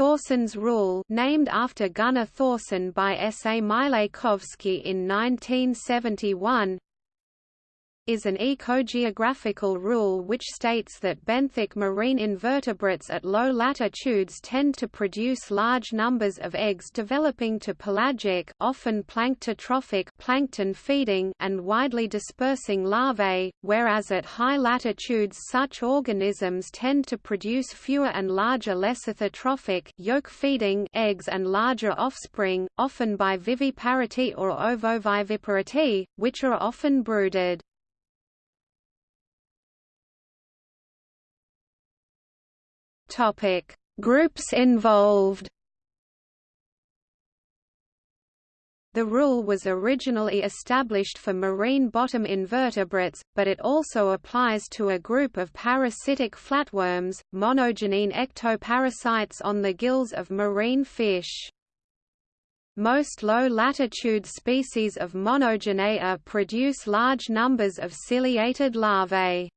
Thorson's rule named after Gunnar Thorson by S. A. Mileikovsky in 1971 is an ecogeographical rule which states that benthic marine invertebrates at low latitudes tend to produce large numbers of eggs developing to pelagic often planktotrophic plankton feeding and widely dispersing larvae, whereas at high latitudes such organisms tend to produce fewer and larger lecithotrophic yolk feeding eggs and larger offspring, often by viviparity or ovoviviparity, which are often brooded. Topic: Groups involved. The rule was originally established for marine bottom invertebrates, but it also applies to a group of parasitic flatworms, monogenean ectoparasites on the gills of marine fish. Most low-latitude species of monogenea produce large numbers of ciliated larvae.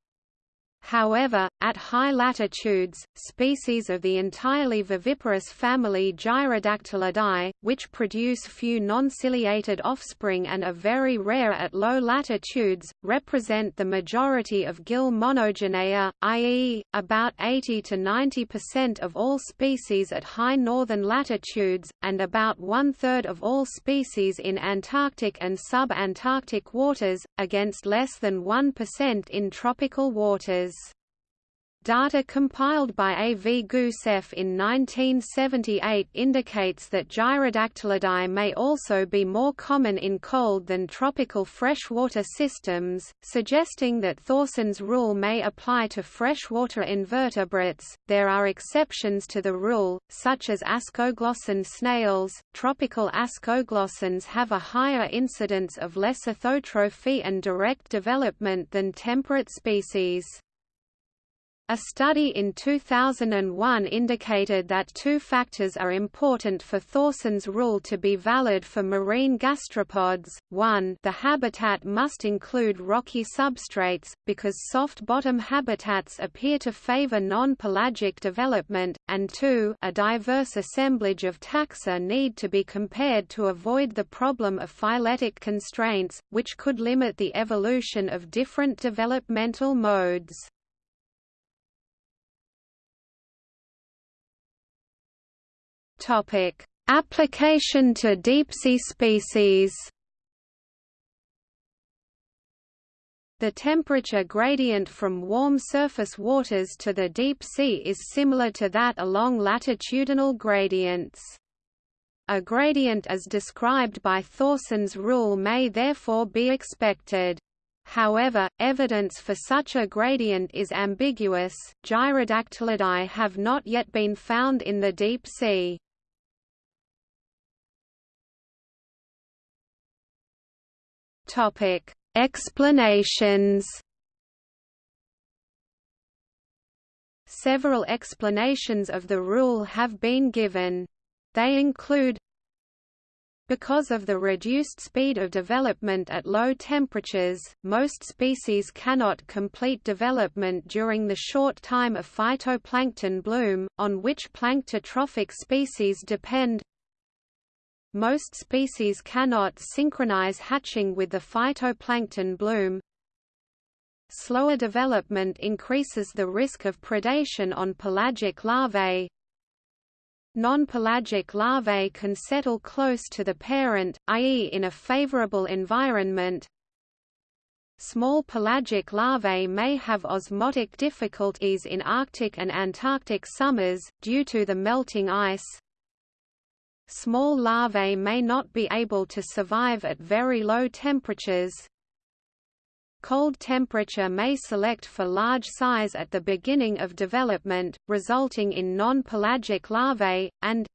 However, at high latitudes, species of the entirely viviparous family Gyrodactylidae, which produce few non-ciliated offspring and are very rare at low latitudes, represent the majority of gill monogenea, i.e., about 80 to 90% of all species at high northern latitudes, and about one-third of all species in Antarctic and sub-Antarctic waters, against less than 1% in tropical waters. Data compiled by A. V. Gusev in 1978 indicates that Gyrodactylidae may also be more common in cold than tropical freshwater systems, suggesting that Thorson's rule may apply to freshwater invertebrates. There are exceptions to the rule, such as ascoglossan snails. Tropical ascoglossans have a higher incidence of lecithotrophy and direct development than temperate species. A study in 2001 indicated that two factors are important for Thorson's rule to be valid for marine gastropods. One, the habitat must include rocky substrates, because soft bottom habitats appear to favor non-pelagic development, and two, a diverse assemblage of taxa need to be compared to avoid the problem of phyletic constraints, which could limit the evolution of different developmental modes. Topic: Application to deep-sea species. The temperature gradient from warm surface waters to the deep sea is similar to that along latitudinal gradients. A gradient as described by Thorson's rule may therefore be expected. However, evidence for such a gradient is ambiguous. Gyrodactylidae have not yet been found in the deep sea. Topic: Explanations. Several explanations of the rule have been given. They include because of the reduced speed of development at low temperatures, most species cannot complete development during the short time of phytoplankton bloom, on which planktotrophic species depend most species cannot synchronize hatching with the phytoplankton bloom. Slower development increases the risk of predation on pelagic larvae. Non-pelagic larvae can settle close to the parent, i.e. in a favorable environment. Small pelagic larvae may have osmotic difficulties in Arctic and Antarctic summers, due to the melting ice. Small larvae may not be able to survive at very low temperatures. Cold temperature may select for large size at the beginning of development, resulting in non-pelagic larvae, and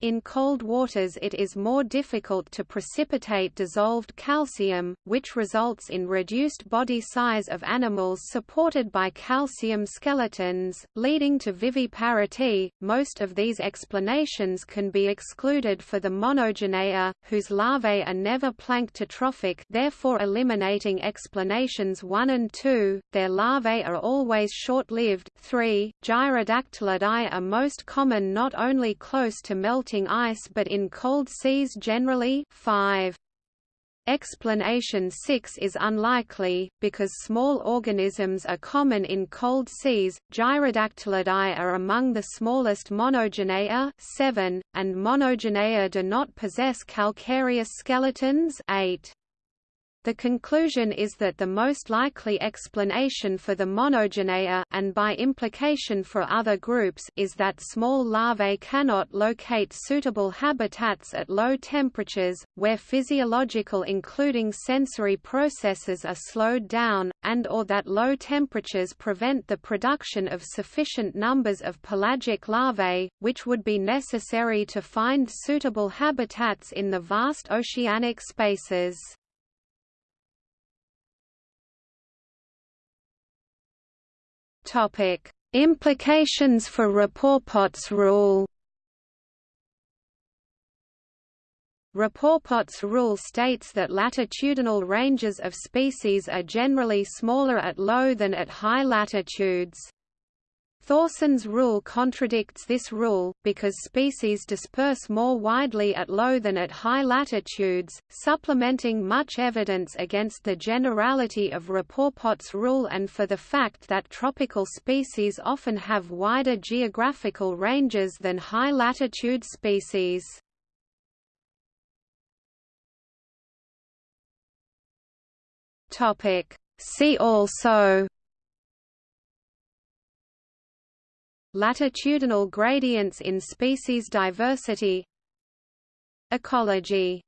In cold waters it is more difficult to precipitate dissolved calcium, which results in reduced body size of animals supported by calcium skeletons, leading to viviparity. Most of these explanations can be excluded for the monogenea, whose larvae are never planktotrophic therefore eliminating explanations 1 and 2, their larvae are always short-lived 3. Gyrodactylidae are most common not only close to melting melting ice but in cold seas generally 5. Explanation 6 is unlikely, because small organisms are common in cold seas. Gyrodactylidae are among the smallest monogenea 7, and monogenea do not possess calcareous skeletons 8. The conclusion is that the most likely explanation for the monogenea and by implication for other groups is that small larvae cannot locate suitable habitats at low temperatures, where physiological including sensory processes are slowed down, and or that low temperatures prevent the production of sufficient numbers of pelagic larvae, which would be necessary to find suitable habitats in the vast oceanic spaces. Topic: Implications for Rapoport's rule. Rapoport's rule states that latitudinal ranges of species are generally smaller at low than at high latitudes. Thorson's rule contradicts this rule, because species disperse more widely at low than at high latitudes, supplementing much evidence against the generality of Rapoport's rule and for the fact that tropical species often have wider geographical ranges than high-latitude species. See also Latitudinal gradients in species diversity. Ecology